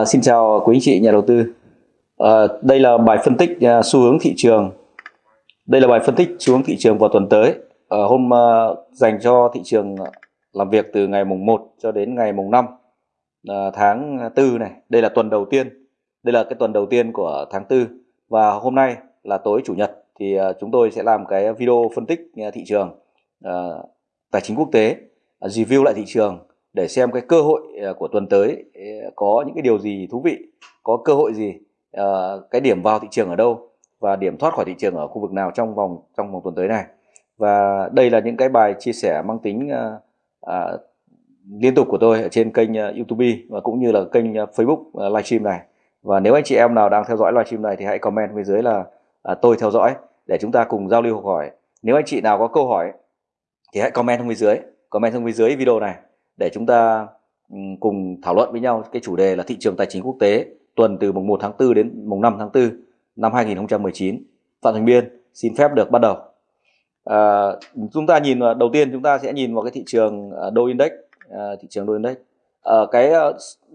À, xin chào quý anh chị nhà đầu tư. À, đây là bài phân tích uh, xu hướng thị trường. Đây là bài phân tích xu hướng thị trường vào tuần tới. À, hôm uh, dành cho thị trường làm việc từ ngày mùng 1 cho đến ngày mùng 5 uh, tháng 4 này. Đây là tuần đầu tiên. Đây là cái tuần đầu tiên của tháng 4 và hôm nay là tối chủ nhật thì uh, chúng tôi sẽ làm cái video phân tích uh, thị trường uh, tài chính quốc tế, uh, review lại thị trường để xem cái cơ hội ờ, của tuần tới ờ, có những cái điều gì thú vị có cơ hội gì ờ, cái điểm vào thị trường ở đâu và điểm thoát khỏi thị trường ở khu vực nào trong vòng trong vòng tuần tới này. Và đây là những cái bài chia sẻ mang tính à, liên tục của tôi ở trên kênh YouTube và cũng như là kênh Facebook livestream này. Và nếu anh chị em nào đang theo dõi livestream này thì hãy comment bên dưới là à, tôi theo dõi để chúng ta cùng giao lưu học hỏi. Nếu anh chị nào có câu hỏi thì hãy comment bên dưới comment bên dưới video này để chúng ta ừ, cùng thảo luận với nhau cái chủ đề là thị trường tài chính quốc tế tuần từ mùng 1 tháng 4 đến mùng 5 tháng 4 năm 2019. Phạm Thành Biên xin phép được bắt đầu. À, chúng ta nhìn đầu tiên chúng ta sẽ nhìn vào cái thị trường à, đô index, à, thị trường đô index. À, cái à,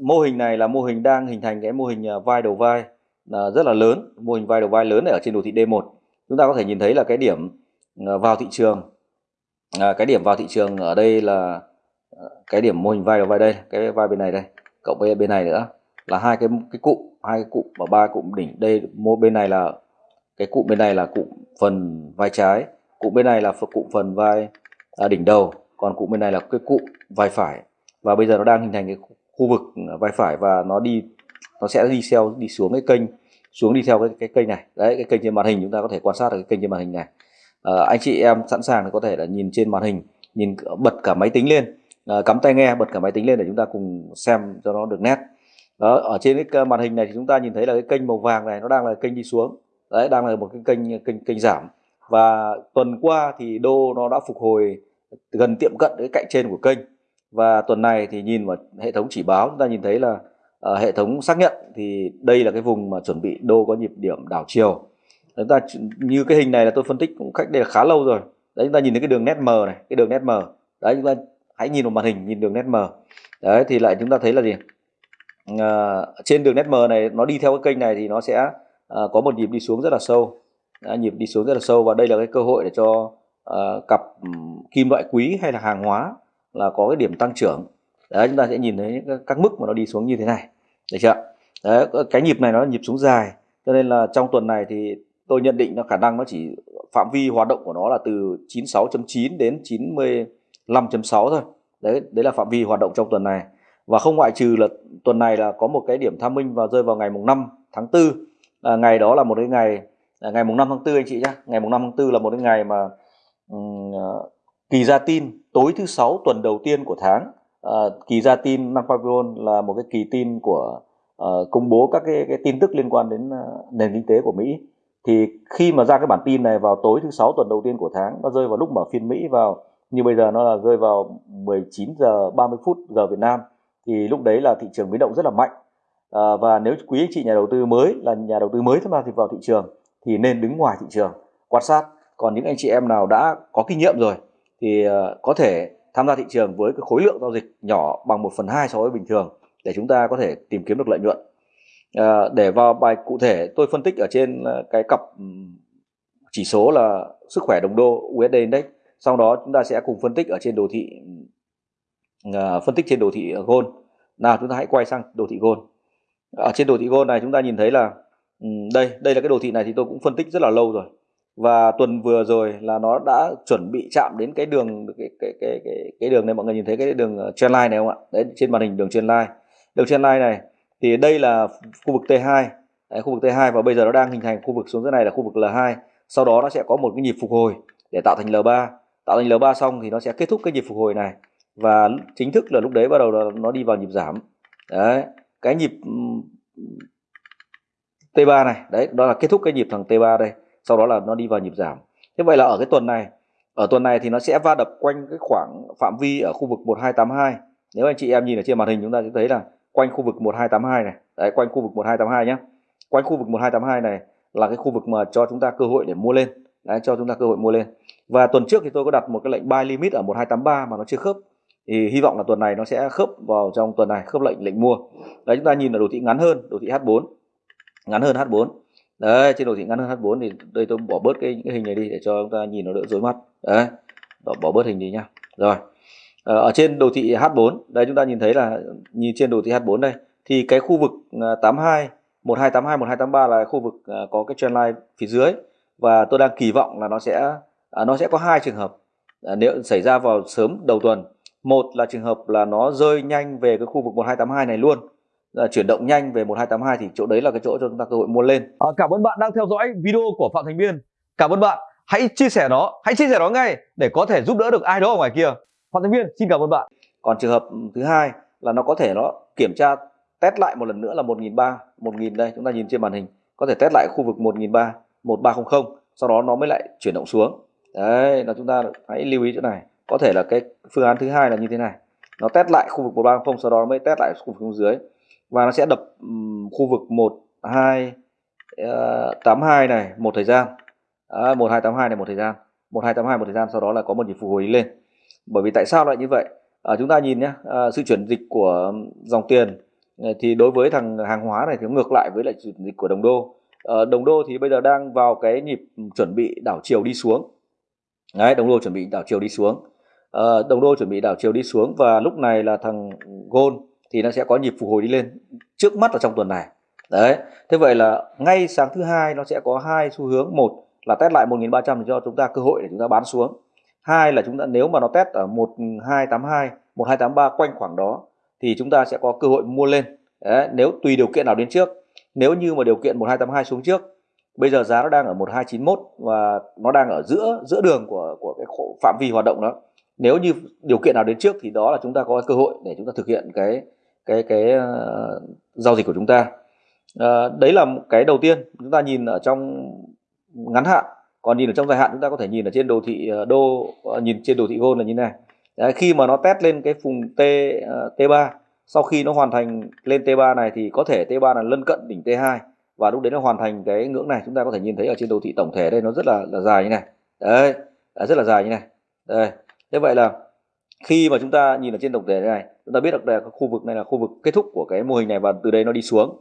mô hình này là mô hình đang hình thành cái mô hình à, vai đầu vai à, rất là lớn, mô hình vai đầu vai lớn này ở trên đồ thị D1. Chúng ta có thể nhìn thấy là cái điểm à, vào thị trường, à, cái điểm vào thị trường ở đây là cái điểm mô hình vai là vai đây cái vai bên này đây cộng với bên này nữa là hai cái cái cụm hai cái cụm và ba cụm đỉnh. Đây mô bên này là cái cụm bên này là cụm phần vai trái cụm bên này là cụm phần vai à, đỉnh đầu còn cụm bên này là cái cụm vai phải. Và bây giờ nó đang hình thành cái khu vực vai phải và nó đi nó sẽ đi theo đi xuống cái kênh xuống đi theo cái cái kênh này. Đấy cái kênh trên màn hình chúng ta có thể quan sát được cái kênh trên màn hình này. À, anh chị em sẵn sàng thì có thể là nhìn trên màn hình nhìn bật cả máy tính lên à, cắm tai nghe bật cả máy tính lên để chúng ta cùng xem cho nó được nét. Đó ở trên cái ờ, màn hình này thì chúng ta nhìn thấy là cái kênh màu vàng này nó đang là kênh đi xuống. Đấy đang là một cái kênh ờ, kênh kênh giảm. Và tuần qua thì đô nó đã phục hồi gần tiệm cận cái cạnh trên của kênh. Và tuần này thì nhìn vào hệ thống chỉ báo chúng ta nhìn thấy là uh, hệ thống xác nhận thì đây là cái vùng mà chuẩn bị đô có nhịp điểm đảo chiều. Chúng ta như cái hình này là tôi phân tích cũng cách đây là khá lâu rồi. Đấy chúng ta nhìn thấy cái đường nét mờ này cái đường nét mờ đấy chúng ta hãy nhìn vào màn hình nhìn đường nét mờ. Đấy thì lại chúng ta thấy là gì? À, trên đường nét mờ này nó đi theo cái kênh này thì nó sẽ à, có một nhịp đi xuống rất là sâu. À, nhịp đi xuống rất là sâu và đây là cái cơ hội để cho à, cặp kim loại quý hay là hàng hóa là có cái điểm tăng trưởng. Đấy chúng ta sẽ nhìn thấy các, các mức mà nó đi xuống như thế này. Được chưa? Đấy cái nhịp này nó là nhịp xuống dài cho nên là trong tuần này thì tôi nhận định nó khả năng nó chỉ phạm vi hoạt động của nó là từ 96.9 đến 90 5.6 thôi. Đấy đấy là phạm vi hoạt động trong tuần này. Và không ngoại trừ là tuần này là có một cái điểm tham minh và rơi vào ngày mùng 5 tháng 4 à, ngày đó là một cái ngày à, ngày mùng 5 tháng 4 anh chị nhé ngày mùng 5 tháng 4 là một cái ngày mà um, kỳ ra tin tối thứ sáu tuần đầu tiên của tháng. À, kỳ ra tin năm Pavilion là một cái kỳ tin của uh, công bố các cái, cái tin tức liên quan đến uh, nền kinh tế của Mỹ. Thì khi mà ra cái bản tin này vào tối thứ sáu tuần đầu tiên của tháng nó rơi vào lúc mở phiên Mỹ vào như bây giờ nó là rơi vào 19 giờ 30 phút giờ Việt Nam thì lúc đấy là thị trường biến động rất là mạnh. À, và nếu quý anh chị nhà đầu tư mới là nhà đầu tư mới tham gia thì vào thị trường thì nên đứng ngoài thị trường quan sát. Còn những anh chị em nào đã có kinh nghiệm rồi thì uh, có thể tham gia thị trường với cái khối lượng giao dịch nhỏ bằng 1 phần 2 so với bình thường để chúng ta có thể tìm kiếm được lợi nhuận. À, để vào bài cụ thể tôi phân tích ở trên à, cái cặp chỉ số là sức khỏe đồng đô USD Index sau đó chúng ta sẽ cùng phân tích ở trên đồ thị uh, phân tích trên đồ thị gold. Nào chúng ta hãy quay sang đồ thị gold. Ở trên đồ thị gold này chúng ta nhìn thấy là um, đây đây là cái đồ thị này thì tôi cũng phân tích rất là lâu rồi. Và tuần vừa rồi là nó đã chuẩn bị chạm đến cái đường cái cái cái cái, cái đường này mọi người nhìn thấy cái đường ờ, trendline này không ạ? Đấy trên màn hình đường trendline đường trendline này thì đây là khu vực T2 đấy, khu vực T2 và bây giờ nó đang hình thành khu vực xuống dưới này là khu vực L2 sau đó nó sẽ có một cái nhịp phục hồi để tạo thành L3 tạo thành L3 xong thì nó sẽ kết thúc cái nhịp phục hồi này. Và chính thức là lúc đấy bắt đầu nó, nó đi vào nhịp giảm. Đấy cái nhịp T3 này đấy đó là kết thúc cái nhịp thằng T3 đây. Sau đó là nó đi vào nhịp giảm. Thế vậy là ở cái tuần này ở tuần này thì nó sẽ va đập quanh cái khoảng phạm vi ở khu vực 1282 nếu anh chị em nhìn ở trên màn hình chúng ta sẽ thấy là quanh khu vực 1282 này. Đấy quanh khu vực 1282 nhé quanh khu vực 1282 này là cái khu vực mà cho chúng ta cơ hội để mua lên đấy, cho chúng ta cơ hội mua lên. Và tuần trước thì tôi có đặt một cái lệnh buy limit ở 1283 mà nó chưa khớp. Thì hy vọng là tuần này nó sẽ khớp vào trong tuần này khớp lệnh lệnh mua. Đấy chúng ta nhìn là đồ thị ngắn hơn đồ thị H4 ngắn hơn H4 đấy trên đồ thị ngắn hơn H4 thì đây tôi bỏ bớt cái, cái hình này đi để cho chúng ta nhìn nó đỡ rối mắt. Đấy bỏ, bỏ bớt hình đi nhá. Rồi ờ, ở trên đồ thị H4 đây chúng ta nhìn thấy là nhìn trên đồ thị H4 đây thì cái khu vực 82 1282 1283 là khu vực à, có cái trendline phía dưới và tôi đang kỳ vọng là nó sẽ à, nó sẽ có hai trường hợp à, nếu xảy ra vào sớm đầu tuần một là trường hợp là nó rơi nhanh về cái khu vực 1282 này luôn là chuyển động nhanh về 1282 thì chỗ đấy là cái chỗ cho chúng ta cơ hội mua lên. À, cảm ơn bạn đang theo dõi video của Phạm Thành Biên. Cảm ơn bạn. Hãy chia sẻ nó, hãy chia sẻ nó ngay để có thể giúp đỡ được ai đó ở ngoài kia. Phạm Thành Biên xin cảm ơn bạn. Còn trường hợp thứ hai là nó có thể nó kiểm tra test lại một lần nữa là 1003 1000 đây chúng ta nhìn trên màn hình có thể test lại khu vực 1003 1300 sau đó nó mới lại chuyển động xuống. Đấy là chúng ta hãy lưu ý chỗ này. Có thể là cái phương án thứ hai là như thế này. Nó test lại khu vực 1300 sau đó nó mới test lại khu vực xuống dưới. Và nó sẽ đập um, khu vực 1282 ờ, này một thời gian. À, 1282 này một thời gian. 1282 một thời gian sau đó là có một nhịp phục hồi lên. Bởi vì tại sao lại như vậy? À, chúng ta nhìn nhé à, ờ, sự chuyển dịch của dòng tiền thì đối với thằng hàng hóa này thì ngược lại với lại chuyển dịch của đồng đô. Ờ, đồng đô thì bây giờ đang vào cái nhịp chuẩn bị đảo chiều đi xuống. Đấy đồng đô chuẩn bị đảo chiều đi xuống. Ờ, đồng đô chuẩn bị đảo chiều đi xuống và lúc này là thằng gold thì nó sẽ có nhịp phục hồi đi lên trước mắt ở trong tuần này. Đấy thế vậy là ngay sáng thứ hai nó sẽ có hai xu hướng. Một là test lại 1300 để cho chúng ta cơ hội để chúng ta bán xuống. Hai là chúng ta nếu mà nó test ở 1282 1283 quanh khoảng đó thì chúng ta sẽ có cơ hội mua lên. Đấy, nếu tùy điều kiện nào đến trước nếu như mà điều kiện 1282 xuống trước bây giờ giá nó đang ở 1291 và nó đang ở giữa giữa đường của của cái phạm vi hoạt động đó. Nếu như điều kiện nào đến trước thì đó là chúng ta có cơ hội để chúng ta thực hiện cái cái cái uh, giao dịch của chúng ta. Uh, đấy là cái đầu tiên chúng ta nhìn ở trong ngắn hạn. Còn nhìn ở trong dài hạn chúng ta có thể nhìn ở trên đồ thị uh, đô uh, nhìn trên đồ thị gold là như này. Đấy, khi mà nó test lên cái vùng T uh, T3 sau khi nó hoàn thành lên T3 này thì có thể T3 là lân cận đỉnh T2 và lúc đấy nó hoàn thành cái ngưỡng này chúng ta có thể nhìn thấy ở trên đồ thị tổng thể đây nó rất là, là dài như này. Đấy à, rất là dài như này. Đây thế vậy là khi mà chúng ta nhìn ở trên tổng thể này chúng ta biết được là khu vực này là khu vực kết thúc của cái mô hình này và từ đây nó đi xuống.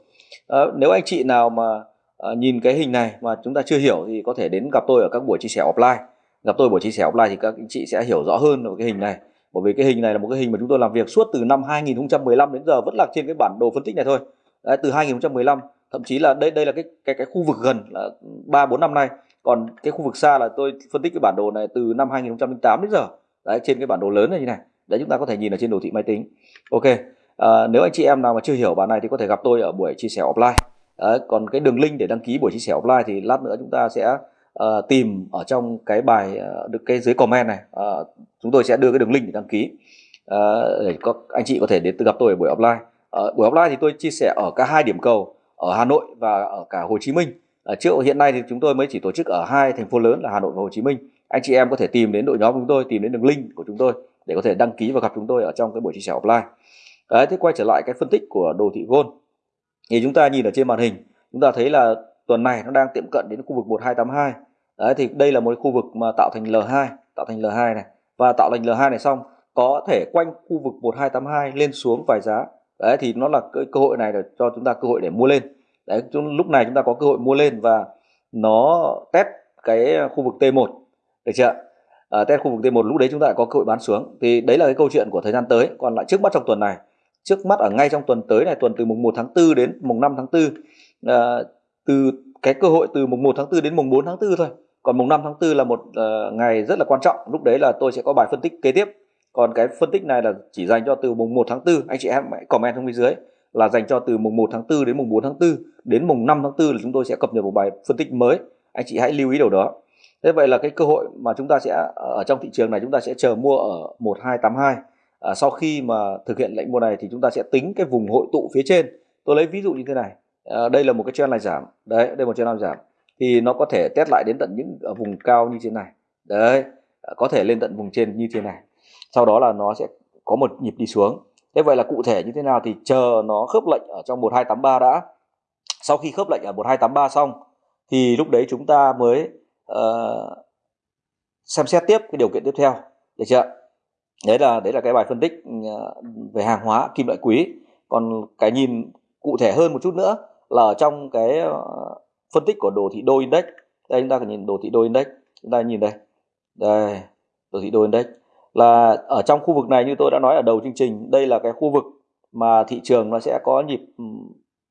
À, nếu anh chị nào mà à, nhìn cái hình này mà chúng ta chưa hiểu thì có thể đến gặp tôi ở các buổi chia sẻ offline. Gặp tôi buổi chia sẻ offline thì các anh chị sẽ hiểu rõ hơn về cái hình này bởi vì cái hình này là một cái hình mà chúng tôi làm việc suốt từ năm 2015 đến giờ vẫn là trên cái bản đồ phân tích này thôi. Đấy, từ 2015 thậm chí là đây đây là cái cái cái khu vực gần là ba bốn năm nay. Còn cái khu vực xa là tôi phân tích cái bản đồ này từ năm 2008 đến giờ. Đấy trên cái bản đồ lớn này như này. Đấy chúng ta có thể nhìn ở trên đồ thị máy tính. Ok à, nếu anh chị em nào mà chưa hiểu bản này thì có thể gặp tôi ở buổi chia sẻ offline. Đấy, còn cái đường link để đăng ký buổi chia sẻ offline thì lát nữa chúng ta sẽ uh, tìm ở trong cái bài uh, được cái dưới comment này. Uh, chúng tôi sẽ đưa cái đường link để đăng ký. Uh, để có anh chị có thể đến gặp tôi ở buổi offline. Uh, buổi offline thì tôi chia sẻ ở cả hai điểm cầu ở Hà Nội và ở cả Hồ Chí Minh. Uh, trước hiện nay thì chúng tôi mới chỉ tổ chức ở hai thành phố lớn là Hà Nội và Hồ Chí Minh. Anh chị em có thể tìm đến đội nhóm của chúng tôi tìm đến đường link của chúng tôi để có thể đăng ký và gặp chúng tôi ở trong cái buổi chia sẻ offline. Đấy, thế quay trở lại cái phân tích của đồ thị gold. Thì chúng ta nhìn ở trên màn hình chúng ta thấy là tuần này nó đang tiệm cận đến khu vực 1282 đấy thì đây là một khu vực mà tạo thành L2 tạo thành L2 này. Và tạo thành L2 này xong có thể quanh khu vực 1282 lên xuống vài giá. Đấy thì nó là cơ, cơ hội này để cho chúng ta cơ hội để mua lên. Đấy lúc này chúng ta có cơ hội mua lên và nó test cái khu vực T1 được chưa à, test khu vực T1 lúc đấy chúng ta lại có cơ hội bán xuống. Thì đấy là cái câu chuyện của thời gian tới. Còn lại trước mắt trong tuần này trước mắt ở ngay trong tuần tới này tuần từ mùng 1 tháng 4 đến mùng 5 tháng 4 à, từ cái cơ hội từ mùng 1 tháng 4 đến mùng 4 tháng 4 thôi. Còn mùng 5 tháng 4 là một uh, ngày rất là quan trọng. Lúc đấy là tôi sẽ có bài phân tích kế tiếp. Còn cái phân tích này là chỉ dành cho từ mùng 1 tháng 4 anh chị em hãy comment xuống bên dưới là dành cho từ mùng 1 tháng 4 đến mùng 4 tháng 4 đến mùng 5 tháng 4 là chúng tôi sẽ cập nhật một bài phân tích mới. Anh chị hãy lưu ý điều đó. Thế vậy là cái cơ hội mà chúng ta sẽ ờ, ở trong thị trường này chúng ta sẽ chờ mua ở 1282 à, sau khi mà thực hiện lệnh mua này thì chúng ta sẽ tính cái vùng hội tụ phía trên. Tôi lấy ví dụ như thế này à, đây là một cái trend này giảm. Đấy đây là một trend này giảm. Thì nó có thể test lại đến tận những ở vùng cao như thế này. Đấy ờ, có thể lên tận vùng trên như thế này. Sau đó là nó sẽ có một nhịp đi xuống. Thế vậy là cụ thể như thế nào thì chờ nó khớp lệnh ở trong 1283 đã. Sau khi khớp lệnh ở 1283 xong thì lúc đấy chúng ta mới uh, xem xét tiếp cái điều kiện tiếp theo. Được chưa đấy là đấy là cái bài phân tích về hàng hóa kim loại quý. Còn cái nhìn cụ thể hơn một chút nữa là ở trong cái ờ, phân tích của đồ thị đô index. Đây chúng ta cần nhìn đồ thị đô index. Chúng ta nhìn đây. Đây đồ thị đô index. Là ở trong khu vực này như tôi đã nói ở đầu chương trình đây là cái khu vực mà thị trường nó sẽ có nhịp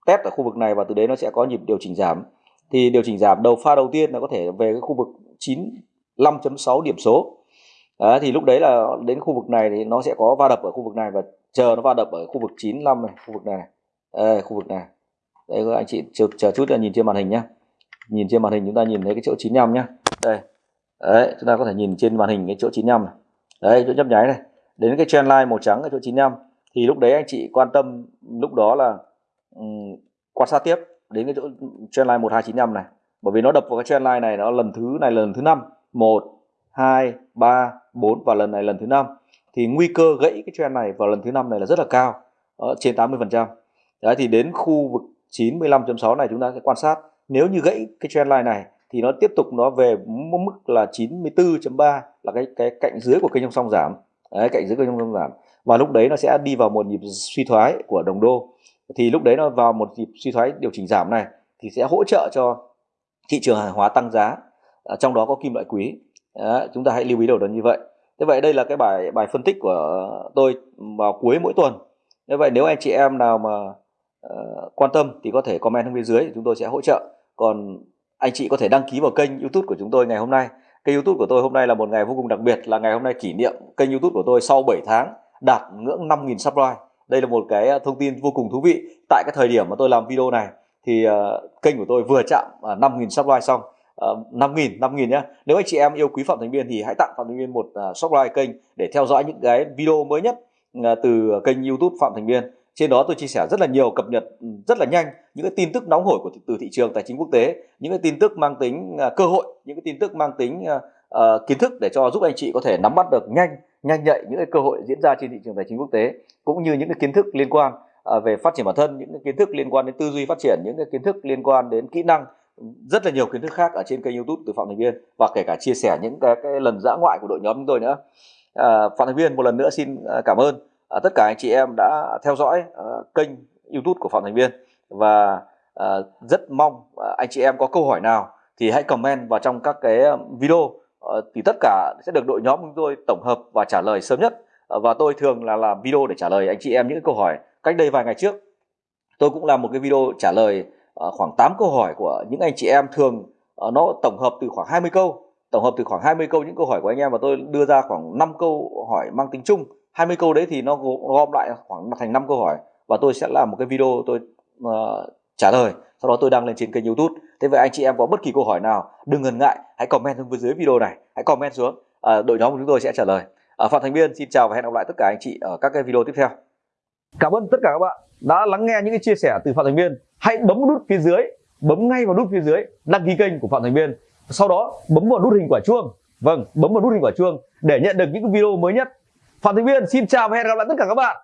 test ở khu vực này và từ đấy nó sẽ có nhịp điều chỉnh giảm. Thì điều chỉnh giảm đầu pha đầu tiên nó có thể về cái khu vực 95.6 điểm số. Đấy, thì lúc đấy là đến khu vực này thì nó sẽ có va đập ở khu vực này và chờ nó va đập ở khu vực 95 này khu vực này. Đây, khu vực này đây các anh chị chờ, chờ chút là nhìn trên màn hình nhé, nhìn trên màn hình chúng ta nhìn thấy cái chỗ 95 nhá. Đây. Đấy chúng ta có thể nhìn trên màn hình cái chỗ 95 này. Đấy chỗ nhấp nháy này. Đến cái trend line màu trắng ở chỗ 95 thì lúc đấy anh chị quan tâm lúc đó là um, quan sát tiếp đến cái chỗ trend line 1295 này. Bởi vì nó đập vào cái trend line này nó lần thứ này lần thứ năm. Một hai ba bốn và lần này lần thứ năm. Thì nguy cơ gãy cái trend này vào lần thứ năm này là rất là cao. Ở trên 80 phần trăm. Đấy thì đến khu vực 95.6 này chúng ta sẽ quan sát. Nếu như gãy cái trend line này thì nó tiếp tục nó về mức là 94.3 là cái cái cạnh dưới của kênh song song giảm. Đấy, cạnh dưới kênh song song giảm. Và lúc đấy nó sẽ đi vào một nhịp suy thoái của đồng đô. Thì lúc đấy nó vào một nhịp suy thoái điều chỉnh giảm này thì sẽ hỗ trợ cho thị trường hàng hóa tăng giá à, trong đó có kim loại quý. À, chúng ta hãy lưu ý đầu đó như vậy. Thế vậy đây là cái bài bài phân tích của tôi vào cuối mỗi tuần. Như vậy nếu anh chị em nào mà uh, quan tâm thì có thể comment bên dưới chúng tôi sẽ hỗ trợ. Còn anh chị có thể đăng ký vào kênh youtube của chúng tôi ngày hôm nay. Kênh youtube của tôi hôm nay là một ngày vô cùng đặc biệt là ngày hôm nay kỷ niệm kênh youtube của tôi sau 7 tháng đạt ngưỡng 5.000 subscribe. Đây là một cái ờ, thông tin vô cùng thú vị. Tại cái thời điểm mà tôi làm video này thì uh, kênh của tôi vừa chạm uh, 5.000 subscribe xong. Uh, 5.000 5.000 nhé nếu anh chị em yêu quý Phạm Thành Biên thì hãy tặng Phạm Thành Biên một uh, subscribe kênh để theo dõi những cái video mới nhất uh, từ kênh YouTube Phạm Thành Biên trên đó tôi chia sẻ rất là nhiều cập nhật ừ, rất là nhanh những cái tin tức nóng hổi của từ thị trường tài chính quốc tế những cái tin tức mang tính uh, cơ hội những cái tin tức mang tính uh, uh, kiến thức để cho giúp anh chị có thể nắm bắt được nhanh nhanh nhạy những cái cơ hội diễn ra trên thị trường tài chính quốc tế cũng như những cái kiến thức liên quan uh, về phát triển bản thân những cái kiến thức liên quan đến tư duy phát triển những cái kiến thức liên quan đến kỹ năng ừ, rất là nhiều kiến thức khác ở trên kênh youtube từ phạm thành viên và kể cả chia sẻ những cái, cái lần dã ngoại của đội nhóm chúng tôi nữa. À, phạm thành viên một lần nữa xin cảm ơn à, tất cả anh chị em đã theo dõi à, kênh youtube của phạm thành viên và à, rất mong à, anh chị em có câu hỏi nào thì hãy comment vào trong các cái video. À, thì tất cả sẽ được đội nhóm chúng tôi tổng hợp và trả lời sớm nhất. À, và tôi thường là làm video để trả lời anh chị em những câu hỏi cách đây vài ngày trước. Tôi cũng làm một cái video trả lời à, khoảng 8 câu hỏi của những anh chị em thường à, nó tổng hợp từ khoảng 20 câu tổng hợp từ khoảng 20 câu những câu hỏi của anh em và tôi đưa ra khoảng 5 câu hỏi mang tính chung. 20 câu đấy thì nó gom lại khoảng thành 5 câu hỏi. Và tôi sẽ làm một cái video tôi uh, trả lời. Sau đó tôi đăng lên trên kênh youtube. Thế vậy anh chị em có bất kỳ câu hỏi nào đừng ngần ngại hãy comment xuống dưới video này. Hãy comment xuống. Uh, đội nhóm của chúng tôi sẽ trả lời. Uh, phạm thành biên xin chào và hẹn gặp lại tất cả anh chị ở các cái video tiếp theo. Cảm ơn tất cả các bạn đã lắng nghe những cái chia sẻ từ phạm thành biên. Hãy bấm nút phía dưới bấm ngay vào nút phía dưới đăng ký kênh của phạm thành biên. Sau đó bấm vào nút hình quả chuông. Vâng bấm vào nút hình quả chuông để nhận được những video mới nhất phạm thành Viên xin chào và hẹn gặp lại tất cả các bạn.